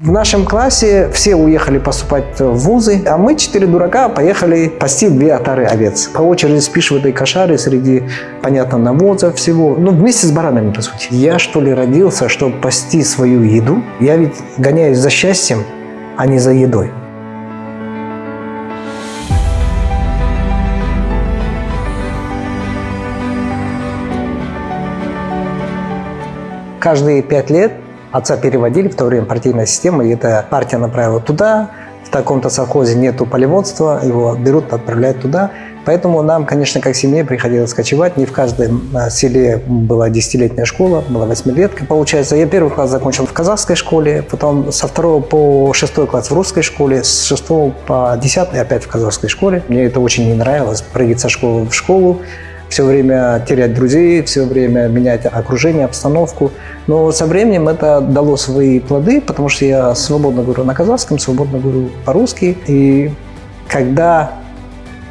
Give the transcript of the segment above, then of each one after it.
В нашем классе все уехали поступать в вузы, а мы, четыре дурака, поехали пасти две отары овец. По очереди спишь в этой кошаре среди, понятно, навоза всего. Ну, вместе с баранами, по сути. Я, что ли, родился, чтобы пасти свою еду? Я ведь гоняюсь за счастьем, а не за едой. Каждые пять лет Отца переводили, в то время партийная система, и эта партия направила туда, в таком-то совхозе нету полеводства, его берут, отправляют туда. Поэтому нам, конечно, как семье приходилось кочевать. Не в каждом а, селе была десятилетняя школа, была восьмилетка, получается. Я первый класс закончил в казахской школе, потом со второго по шестой класс в русской школе, с шестого по десятый опять в казахской школе. Мне это очень не нравилось, прыгать со школы в школу все время терять друзей, все время менять окружение, обстановку. Но со временем это дало свои плоды, потому что я свободно говорю на казахском, свободно говорю по-русски. И когда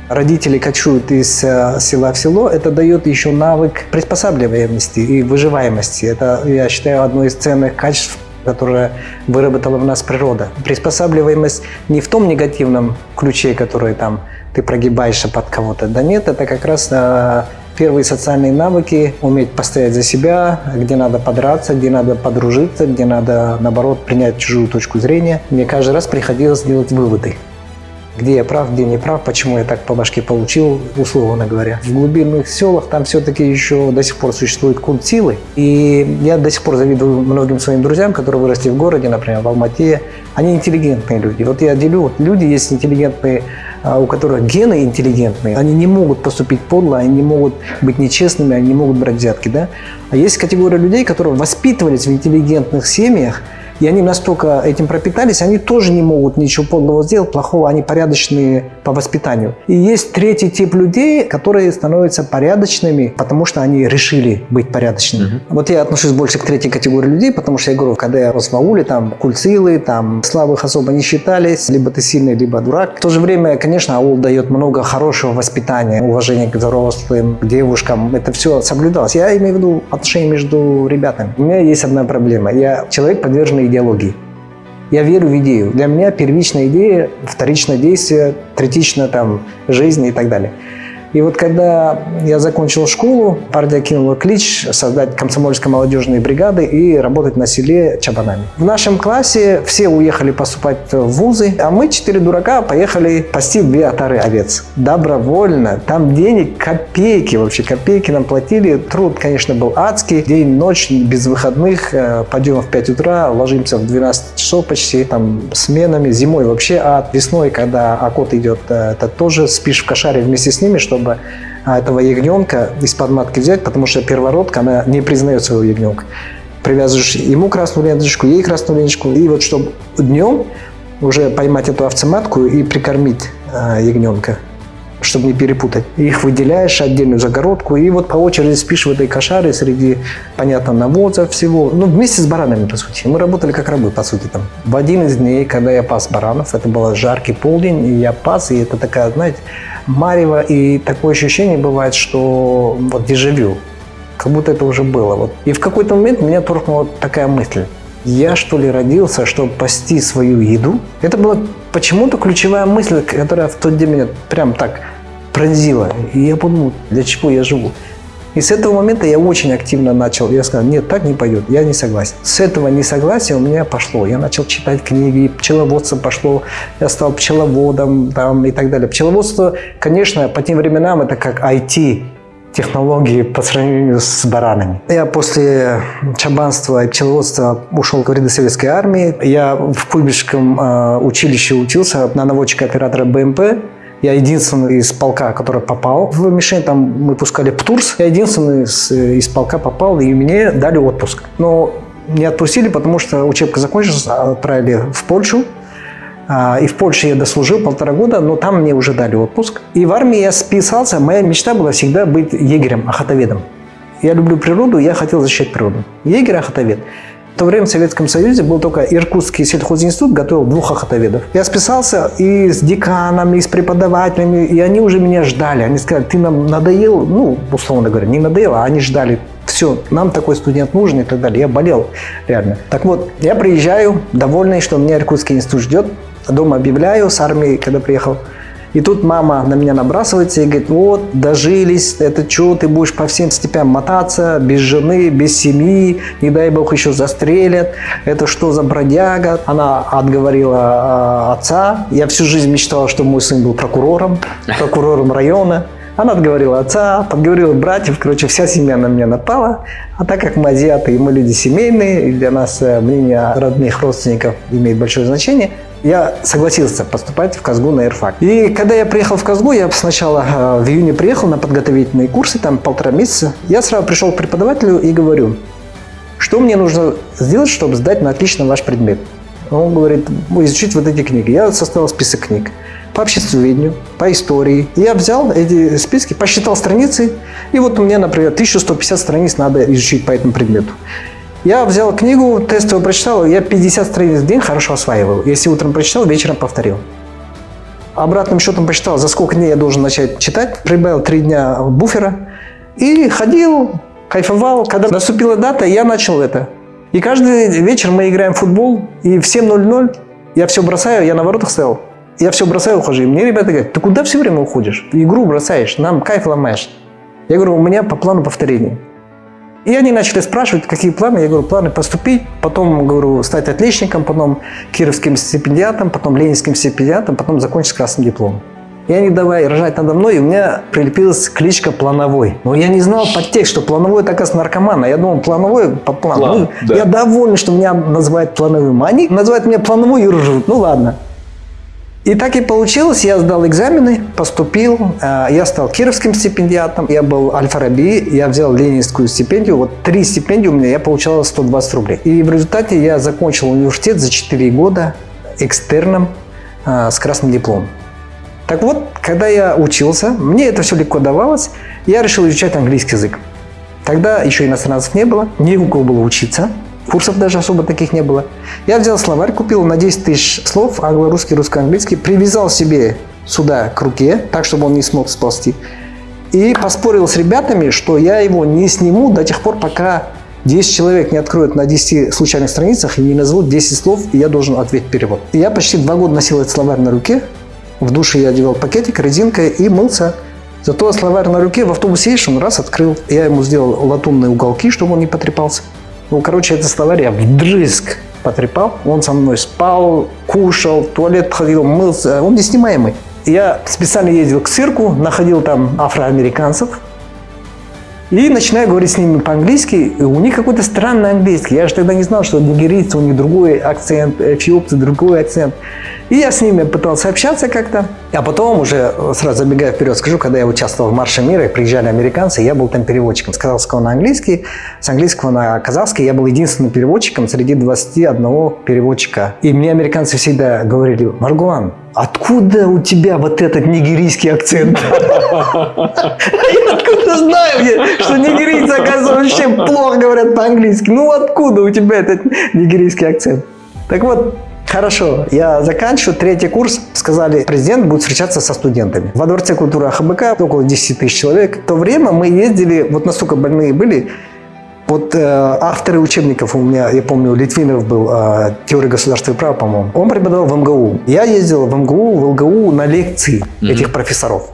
родители кочуют из э, села в село, это дает еще навык приспосабливаемости и выживаемости. Это, я считаю, одно из ценных качеств которое выработала в нас природа. Приспосабливаемость не в том негативном ключе, который там ты прогибаешься под кого-то. Да нет, это как раз э, первые социальные навыки, уметь постоять за себя, где надо подраться, где надо подружиться, где надо, наоборот, принять чужую точку зрения. Мне каждый раз приходилось делать выводы где я прав, где не прав, почему я так по башке получил, условно говоря. В глубинных селах там все-таки еще до сих пор существует культ силы. И я до сих пор завидую многим своим друзьям, которые выросли в городе, например, в Алмате. Они интеллигентные люди. Вот я делю, вот люди есть интеллигентные, а, у которых гены интеллигентные, они не могут поступить подло, они не могут быть нечестными, они не могут брать взятки. Да? А есть категория людей, которые воспитывались в интеллигентных семьях, и они настолько этим пропитались, они тоже не могут ничего подлого сделать, плохого, они порядочные по воспитанию. И есть третий тип людей, которые становятся порядочными, потому что они решили быть порядочными. Угу. Вот я отношусь больше к третьей категории людей, потому что я говорю, когда я рос в ауле, там кульцилы, там слабых особо не считались, либо ты сильный, либо дурак. В то же время, конечно, аул дает много хорошего воспитания, уважения к взрослым, к девушкам. Это все соблюдалось. Я имею в виду отношения между ребятами. У меня есть одна проблема. Я человек, подверженный идеологии. Я верю в идею. Для меня первичная идея, вторичное действие, третично там жизнь и так далее. И вот когда я закончил школу, партия кинула клич создать комсомольско молодежные бригады и работать на селе чабанами. В нашем классе все уехали поступать в вузы, а мы, четыре дурака, поехали пасти две отары овец. Добровольно. Там денег копейки, вообще копейки нам платили. Труд, конечно, был адский. День, ночь, без выходных. Э, Пойдем в 5 утра, ложимся в 12 часов почти, там, сменами. Зимой вообще ад. Весной, когда окот идет, э, это тоже спишь в кошаре вместе с ними, чтобы чтобы а, этого ягненка из-под матки взять, потому что первородка, она не признает своего ягненка. Привязываешь ему красную ленточку, ей красную ленточку, и вот чтобы днем уже поймать эту овцематку и прикормить а, ягненка чтобы не перепутать. Их выделяешь отдельную загородку, и вот по очереди спишь в этой кошаре среди, понятно, навоза всего. Ну, вместе с баранами, по сути. Мы работали как рабы, по сути, там. В один из дней, когда я пас баранов, это был жаркий полдень, и я пас, и это такая, знаете, марево, и такое ощущение бывает, что вот дежавю, как будто это уже было. Вот. И в какой-то момент меня торкнула такая мысль. Я что ли родился, чтобы пасти свою еду? Это была почему-то ключевая мысль, которая в тот день меня прям так пронзила. И я подумал, для чего я живу? И с этого момента я очень активно начал. Я сказал, нет, так не пойдет, я не согласен. С этого несогласия у меня пошло. Я начал читать книги, пчеловодство пошло, я стал пчеловодом там, и так далее. Пчеловодство, конечно, по тем временам это как IT, технологии по сравнению с баранами. Я после чабанства и пчеловодства ушел в ряды советской армии. Я в Куйбышевском э, училище учился на наводчика-оператора БМП. Я единственный из полка, который попал в мишень. Там мы пускали ПТУРС. Я единственный из, из полка попал, и мне дали отпуск. Но не отпустили, потому что учебка закончилась, отправили в Польшу. А, и в Польше я дослужил полтора года, но там мне уже дали отпуск. И в армии я списался. Моя мечта была всегда быть егерем, охотоведом. Я люблю природу, я хотел защищать природу. Егерь, охотовед. В то время в Советском Союзе был только Иркутский сельхозинститут, готовил двух охотоведов. Я списался и с деканами, и с преподавателями, и они уже меня ждали. Они сказали, ты нам надоел, ну, условно говоря, не надоел, а они ждали Все, нам такой студент нужен и так далее. Я болел реально. Так вот, я приезжаю, довольный, что меня Иркутский институт ждет. Дома объявляю с армией, когда приехал. И тут мама на меня набрасывается и говорит, вот, дожились, это что, ты будешь по всем степям мотаться, без жены, без семьи, не дай бог еще застрелят, это что за бродяга? Она отговорила э, отца, я всю жизнь мечтала, что мой сын был прокурором, прокурором района. Она отговорила отца, подговорила братьев, короче, вся семья на меня напала. А так как мы азиаты и мы люди семейные, и для нас э, мнение родных родственников имеет большое значение, я согласился поступать в Казгу на ИРФАК. И когда я приехал в Казгу, я сначала э, в июне приехал на подготовительные курсы, там полтора месяца. Я сразу пришел к преподавателю и говорю, что мне нужно сделать, чтобы сдать на отлично ваш предмет. Он говорит, изучить вот эти книги. Я составил список книг по обществоведению, по истории. Я взял эти списки, посчитал страницы, и вот у меня, например, 1150 страниц надо изучить по этому предмету. Я взял книгу, тестовую прочитал, я 50 страниц в день хорошо осваивал. Если утром прочитал, вечером повторил. Обратным счетом посчитал, за сколько дней я должен начать читать. Прибавил 3 дня буфера. И ходил, кайфовал. Когда наступила дата, я начал это. И каждый вечер мы играем в футбол, и в 7.00 я все бросаю, я на воротах стоял. Я все бросаю, ухожу. И мне ребята говорят, ты куда все время уходишь? Игру бросаешь, нам кайф ломаешь. Я говорю, у меня по плану повторения. И они начали спрашивать, какие планы. Я говорю, планы поступить, потом, говорю, стать отличником, потом кировским стипендиатом, потом ленинским стипендиатом, потом закончить красным дипломом. И они давай рожать надо мной, и у меня прилепилась кличка Плановой. Но я не знал подтекст, что Плановой так с наркомана. Я думал, Плановой по плану. План, ну, да. Я доволен, что меня называют Плановым. А они называют меня Плановой и ржут. Ну ладно. И так и получилось, я сдал экзамены, поступил, э, я стал кировским стипендиатом, я был Аль-Фараби, я взял ленинскую стипендию, вот три стипендии у меня, я получал 120 рублей. И в результате я закончил университет за 4 года экстерном э, с красным дипломом. Так вот, когда я учился, мне это все легко давалось, я решил изучать английский язык. Тогда еще иностранцев не было, не у кого было учиться – Курсов даже особо таких не было. Я взял словарь, купил на 10 тысяч слов, англо-русский, русско-английский, привязал себе сюда к руке, так, чтобы он не смог сползти. И поспорил с ребятами, что я его не сниму до тех пор, пока 10 человек не откроют на 10 случайных страницах и не назовут 10 слов, и я должен ответить перевод. И я почти два года носил этот словарь на руке. В душе я одевал пакетик, резинкой и мылся. Зато словарь на руке в автобусе едешь, он раз открыл. Я ему сделал латунные уголки, чтобы он не потрепался. Ну, короче, это словарь я вдрызг потрепал. Он со мной спал, кушал, туалет ходил, мылся. Он неснимаемый. Я специально ездил к цирку, находил там афроамериканцев, и начинаю говорить с ними по-английски, у них какой-то странный английский. Я же тогда не знал, что нигерийцы, у них другой акцент, эфиопцы другой акцент. И я с ними пытался общаться как-то. А потом уже, сразу забегая вперед, скажу, когда я участвовал в Марше мира, приезжали американцы, я был там переводчиком с казахского на английский, с английского на казахский. Я был единственным переводчиком среди 21 переводчика. И мне американцы всегда говорили, Маргулан, откуда у тебя вот этот нигерийский акцент? Я откуда знаю, что нигерийцы, оказывается, вообще плохо говорят по-английски. Ну откуда у тебя этот нигерийский акцент? Так вот, Хорошо, я заканчиваю третий курс. Сказали, президент будет встречаться со студентами. Во Дворце культуры АХБК около 10 тысяч человек. В то время мы ездили, вот настолько больные были, вот э, авторы учебников у меня, я помню, Литвинов был, э, теория государства и права, по-моему. Он преподавал в МГУ. Я ездил в МГУ, в ЛГУ на лекции mm-hmm. этих профессоров.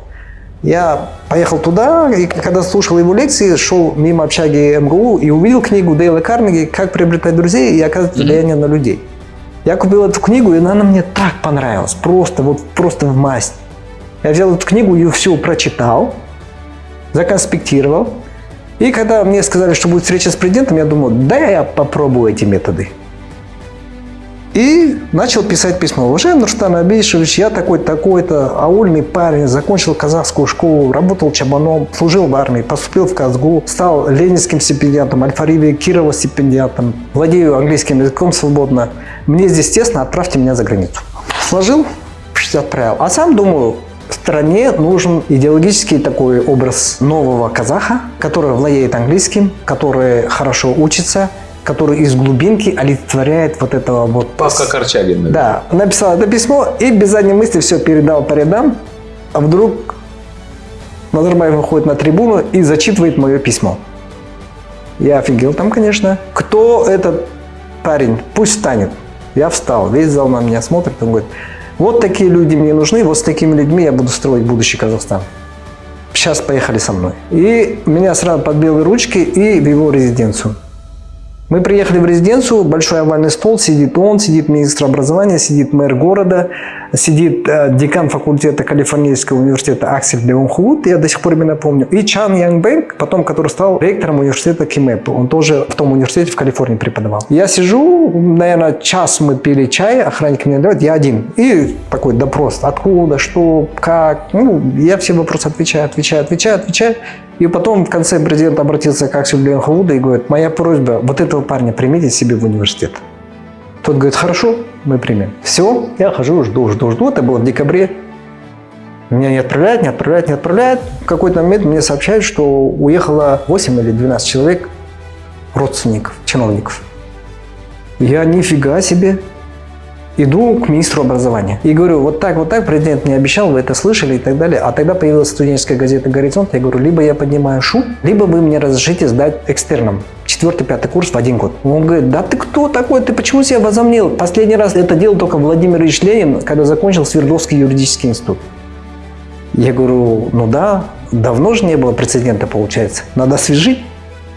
Я поехал туда, и когда слушал его лекции, шел мимо общаги МГУ и увидел книгу Дейла Карнеги «Как приобретать друзей и оказывать влияние mm-hmm. на людей». Я купил эту книгу, и она мне так понравилась. Просто, вот, просто в масть. Я взял эту книгу, ее все прочитал, законспектировал. И когда мне сказали, что будет встреча с президентом, я думал, да я попробую эти методы. И начал писать письмо. Уже Нурстан Абишевич, я такой-такой-то, аульный парень, закончил казахскую школу, работал чабаном, служил в армии, поступил в Казгу, стал ленинским стипендиатом, Альфариби Кирова стипендиатом, владею английским языком свободно. Мне здесь тесно, отправьте меня за границу. Сложил, отправил. А сам думаю, стране нужен идеологический такой образ нового казаха, который владеет английским, который хорошо учится, который из глубинки олицетворяет вот этого вот... Павка Корчагин. Да, написал это письмо и без задней мысли все передал по рядам, а вдруг Назарбаев выходит на трибуну и зачитывает мое письмо. Я офигел там, конечно. Кто этот парень? Пусть встанет. Я встал, весь зал на меня смотрит, он говорит, вот такие люди мне нужны, вот с такими людьми я буду строить будущий Казахстан. Сейчас поехали со мной. И меня сразу под белые ручки и в его резиденцию. Мы приехали в резиденцию, большой овальный стол, сидит он, сидит министр образования, сидит мэр города, сидит э, декан факультета Калифорнийского университета Аксель Леонхулут, я до сих пор именно помню, и Чан Янгбэнк, потом который стал ректором университета Кимэп. Он тоже в том университете в Калифорнии преподавал. Я сижу, наверное, час мы пили чай, охранник меня дает, я один. И такой допрос, откуда, что, как. Ну, я все вопросы отвечаю, отвечаю, отвечаю, отвечаю. И потом в конце президент обратился к Акселю Леонхулуду и говорит, моя просьба, вот этого парня примите себе в университет. Тот говорит, хорошо, мы примем. Все, я хожу, жду, жду, жду. Это было в декабре. Меня не отправляют, не отправляют, не отправляют. В какой-то момент мне сообщают, что уехало 8 или 12 человек, родственников, чиновников. Я нифига себе. Иду к министру образования и говорю, вот так, вот так, президент мне обещал, вы это слышали и так далее. А тогда появилась студенческая газета «Горизонт». Я говорю, либо я поднимаю шум, либо вы мне разрешите сдать экстерном четвертый, пятый курс в один год. Он говорит, да ты кто такой, ты почему себя возомнил? Последний раз это делал только Владимир Ильич Ленин, когда закончил Свердловский юридический институт. Я говорю, ну да, давно же не было прецедента, получается. Надо освежить.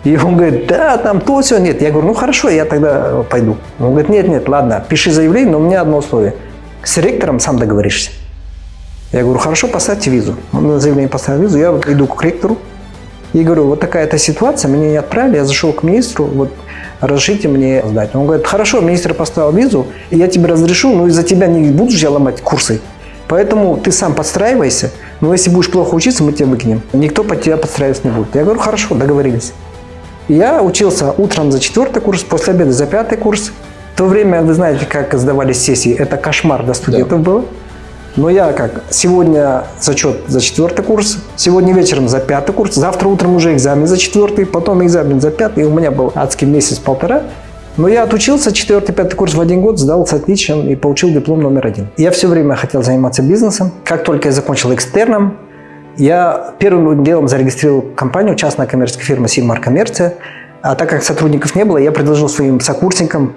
И он говорит, да, там то, все, нет. Я говорю, ну хорошо, я тогда пойду. Он говорит, нет, нет, ладно, пиши заявление, но у меня одно условие. С ректором сам договоришься. Я говорю, хорошо, поставьте визу. Он на заявление поставил визу, я иду к ректору и говорю, вот такая-то ситуация, меня не отправили, я зашел к министру, вот разрешите мне сдать. Он говорит, хорошо, министр поставил визу, я тебе разрешу, но из-за тебя не буду же я ломать курсы. Поэтому ты сам подстраивайся, но если будешь плохо учиться, мы тебя выкинем. Никто под тебя подстраиваться не будет. Я говорю, хорошо, договорились. Я учился утром за четвертый курс, после обеда за пятый курс. В то время, вы знаете, как сдавались сессии, это кошмар для студентов да. было. Но я как, сегодня зачет за четвертый курс, сегодня вечером за пятый курс, завтра утром уже экзамен за четвертый, потом экзамен за пятый, и у меня был адский месяц-полтора. Но я отучился, четвертый, пятый курс в один год, сдал с отличием и получил диплом номер один. Я все время хотел заниматься бизнесом. Как только я закончил экстерном, я первым делом зарегистрировал компанию, частная коммерческая фирма «Сильмар Коммерция». А так как сотрудников не было, я предложил своим сокурсникам,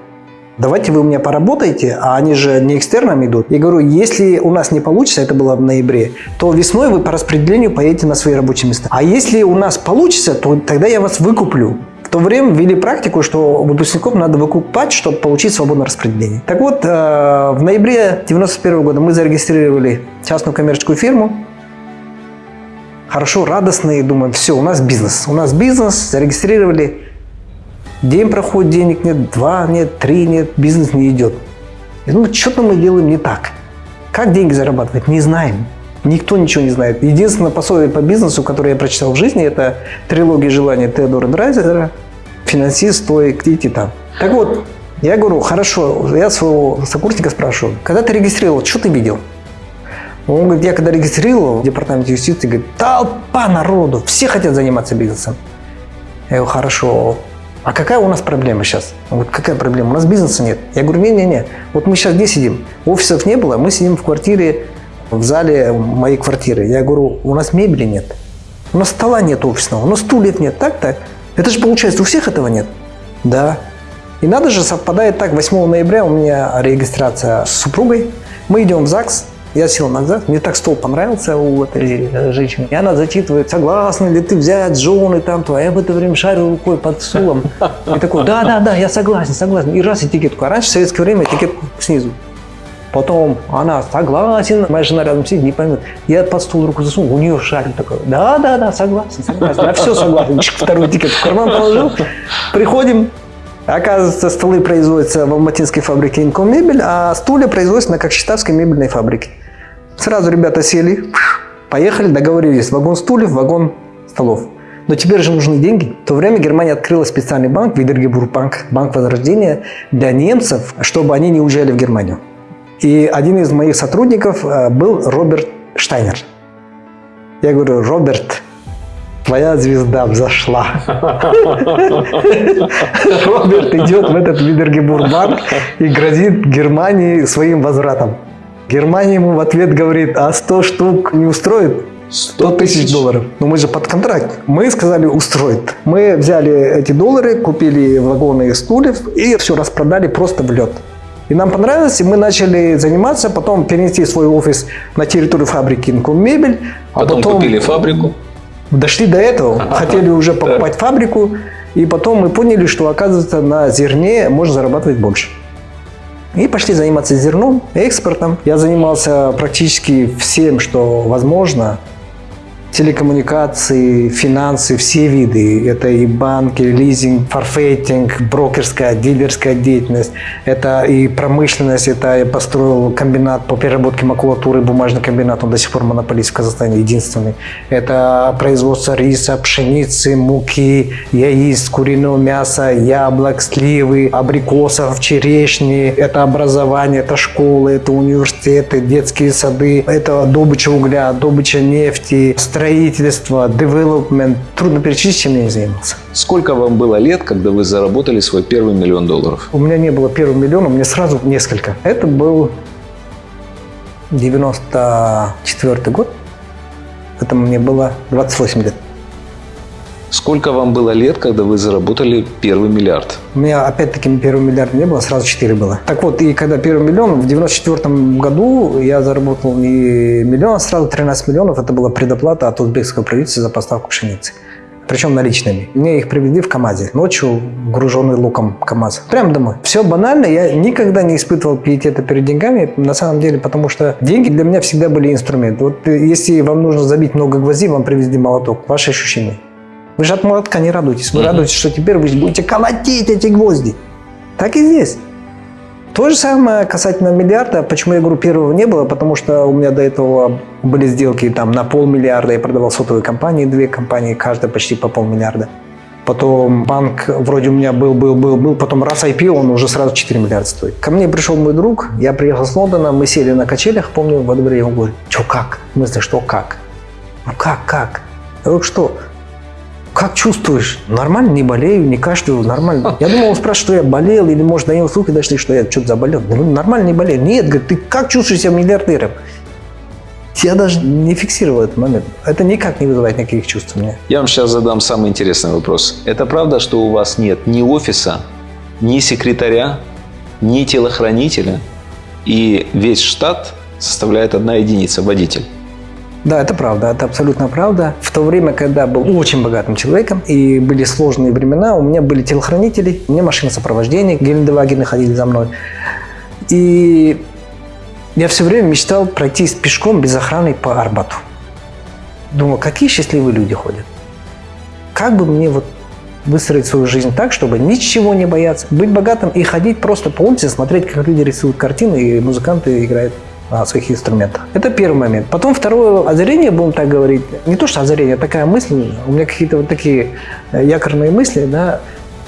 давайте вы у меня поработаете, а они же не экстерном идут. Я говорю, если у нас не получится, это было в ноябре, то весной вы по распределению поедете на свои рабочие места. А если у нас получится, то тогда я вас выкуплю. В то время ввели практику, что выпускников надо выкупать, чтобы получить свободное распределение. Так вот, э, в ноябре 1991 года мы зарегистрировали частную коммерческую фирму, хорошо, радостные, думаем, все, у нас бизнес. У нас бизнес, зарегистрировали. День проходит, денег нет, два нет, три нет, бизнес не идет. Я думаю, что-то мы делаем не так. Как деньги зарабатывать, не знаем. Никто ничего не знает. Единственное пособие по бизнесу, которое я прочитал в жизни, это трилогия желания Теодора Драйзера «Финансист, стоик и титан». Так вот, я говорю, хорошо, я своего сокурсника спрашиваю, когда ты регистрировал, что ты видел? Он говорит, я когда регистрировал в департаменте юстиции, говорит, толпа народу, все хотят заниматься бизнесом. Я говорю, хорошо, а какая у нас проблема сейчас? Он говорит, какая проблема? У нас бизнеса нет. Я говорю, не-не-не, вот мы сейчас где сидим? Офисов не было, мы сидим в квартире, в зале моей квартиры. Я говорю, у нас мебели нет, у нас стола нет офисного, у нас стульев нет, так-то. Это же получается, у всех этого нет. Да. И надо же, совпадает так, 8 ноября у меня регистрация с супругой. Мы идем в ЗАГС, я сел назад, мне так стол понравился у этой э, женщины. И она зачитывает, согласна ли ты взять жены там, то, а я в это время шарю рукой под стулом. И такой, да, да, да, я согласен, согласен. И раз этикетку. А раньше в советское время этикетку снизу. Потом она согласен, моя жена рядом сидит, не поймет. Я под стол руку засунул, у нее шарик такой. Да, да, да, согласен, согласен. Я все согласен. Второй этикет в карман положил. Приходим, Оказывается, столы производятся в алматинской фабрике Инком мебель, а стулья производятся на Кокшетавской мебельной фабрике. Сразу ребята сели, поехали, договорились. Вагон стульев, вагон столов. Но теперь же нужны деньги. В то время Германия открыла специальный банк, Видергебурбанк, банк возрождения для немцев, чтобы они не уезжали в Германию. И один из моих сотрудников э, был Роберт Штайнер. Я говорю, Роберт, твоя звезда взошла. Роберт идет в этот Видергебурбанк и грозит Германии своим возвратом. Германия ему в ответ говорит, а 100 штук не устроит? 100 тысяч долларов. Но мы же под контракт. Мы сказали устроить. Мы взяли эти доллары, купили вагоны стульев и все распродали просто в лед. И нам понравилось, и мы начали заниматься, потом перенести свой офис на территорию фабрики Инком Мебель. А потом, потом купили фабрику? Дошли до этого, хотели уже покупать фабрику, и потом мы поняли, что, оказывается, на зерне можно зарабатывать больше. И пошли заниматься зерном, экспортом. Я занимался практически всем, что возможно телекоммуникации, финансы, все виды. Это и банки, лизинг, форфейтинг, брокерская, дилерская деятельность. Это и промышленность. Это я построил комбинат по переработке макулатуры, бумажный комбинат. Он до сих пор монополист в Казахстане, единственный. Это производство риса, пшеницы, муки, яиц, куриного мяса, яблок, сливы, абрикосов, черешни. Это образование, это школы, это университеты, детские сады. Это добыча угля, добыча нефти, development. Трудно перечислить, чем я не занимался. Сколько вам было лет, когда вы заработали свой первый миллион долларов? У меня не было первого миллиона, у меня сразу несколько. Это был 94 год. Это мне было 28 лет. Сколько вам было лет, когда вы заработали первый миллиард? У меня опять-таки первый миллиард не было, сразу 4 было. Так вот, и когда первый миллион, в 94 году я заработал не миллион, а сразу 13 миллионов. Это была предоплата от узбекского правительства за поставку пшеницы. Причем наличными. Мне их привезли в КАМАЗе. Ночью, груженный луком КАМАЗ. Прямо домой. Все банально. Я никогда не испытывал пиетета перед деньгами. На самом деле, потому что деньги для меня всегда были инструмент. Вот если вам нужно забить много гвоздей, вам привезли молоток. Ваши ощущения. Вы же от молотка не радуетесь. Вы радуетесь, что теперь вы будете колотить эти гвозди. Так и здесь. То же самое касательно миллиарда. Почему я говорю, первого не было? Потому что у меня до этого были сделки там на полмиллиарда. Я продавал сотовые компании, две компании, каждая почти по полмиллиарда. Потом банк вроде у меня был, был, был, был. Потом раз IPO, он уже сразу 4 миллиарда стоит. Ко мне пришел мой друг, я приехал с Лондона, мы сели на качелях, помню, во дворе, он говорит, что как? В смысле, что как? Ну как, как? Я говорю, что? Как чувствуешь? Нормально, не болею, не кашляю, нормально. Я думал, он спрашивает, что я болел, или, может, до него слухи дошли, что я что-то заболел. Ну, нормально, не болею. Нет, говорит, ты как чувствуешь себя миллиардером? Я даже не фиксировал этот момент. Это никак не вызывает никаких чувств у меня. Я вам сейчас задам самый интересный вопрос. Это правда, что у вас нет ни офиса, ни секретаря, ни телохранителя, и весь штат составляет одна единица – водитель? Да, это правда, это абсолютно правда. В то время, когда был очень богатым человеком и были сложные времена, у меня были телохранители, у меня машина сопровождения, Гелендевагены ходили за мной. И я все время мечтал пройти пешком без охраны по Арбату. Думал, какие счастливые люди ходят. Как бы мне вот выстроить свою жизнь так, чтобы ничего не бояться, быть богатым и ходить просто по улице, смотреть, как люди рисуют картины и музыканты играют на своих инструментах. Это первый момент. Потом второе озарение, будем так говорить, не то что озарение, а такая мысль, у меня какие-то вот такие э, якорные мысли, да,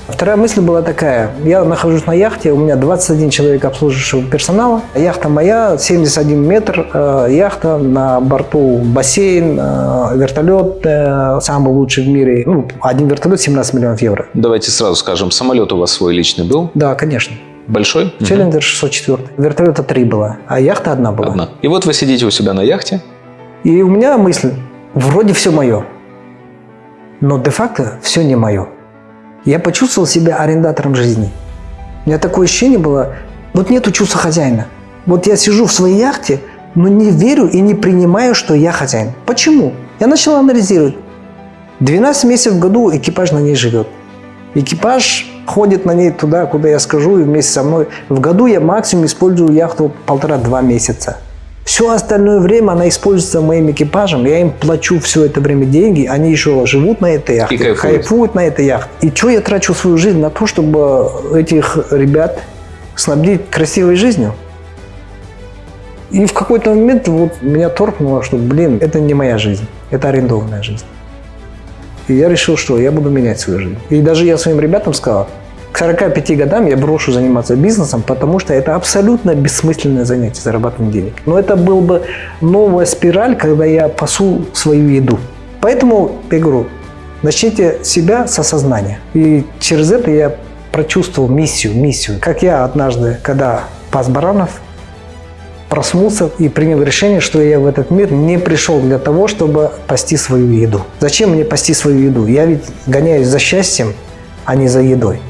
Вторая мысль была такая. Я нахожусь на яхте, у меня 21 человек обслуживающего персонала. Яхта моя, 71 метр, э, яхта, на борту бассейн, э, вертолет, э, самый лучший в мире. Ну, один вертолет 17 миллионов евро. Давайте сразу скажем, самолет у вас свой личный был? Да, конечно. Большой? Челленджер 604. Вертолета три было, а яхта одна была. Одна. И вот вы сидите у себя на яхте. И у меня мысль, вроде все мое, но де-факто все не мое. Я почувствовал себя арендатором жизни. У меня такое ощущение было, вот нету чувства хозяина. Вот я сижу в своей яхте, но не верю и не принимаю, что я хозяин. Почему? Я начал анализировать. 12 месяцев в году экипаж на ней живет. Экипаж ходит на ней туда, куда я скажу, и вместе со мной. В году я максимум использую яхту полтора-два месяца. Все остальное время она используется моим экипажем, я им плачу все это время деньги, они еще живут на этой яхте, и кайфуют на этой яхте. И что я трачу свою жизнь на то, чтобы этих ребят снабдить красивой жизнью? И в какой-то момент вот меня торкнуло, что, блин, это не моя жизнь, это арендованная жизнь. И я решил, что я буду менять свою жизнь. И даже я своим ребятам сказал, к 45 годам я брошу заниматься бизнесом, потому что это абсолютно бессмысленное занятие, зарабатывание денег. Но это был бы новая спираль, когда я пасу свою еду. Поэтому я говорю, начните себя с осознания. И через это я прочувствовал миссию, миссию. Как я однажды, когда пас баранов, проснулся и принял решение, что я в этот мир не пришел для того, чтобы пасти свою еду. Зачем мне пасти свою еду? Я ведь гоняюсь за счастьем, а не за едой.